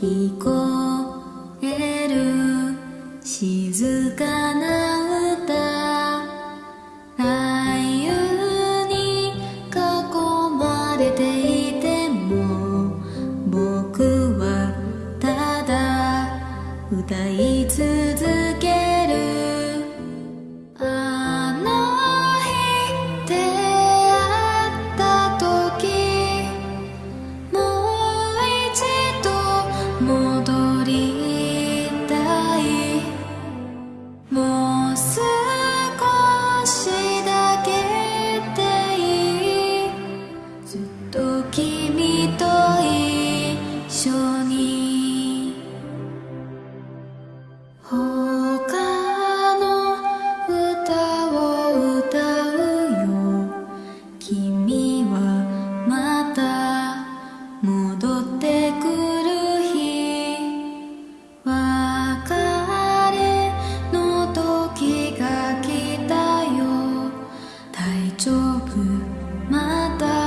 聞こえる静かな歌。愛友に囲まれていても僕はただ歌い続け戻りたいもう少しだけでいいずっと君と一緒に他の歌を歌うよ。君はまた戻丈夫また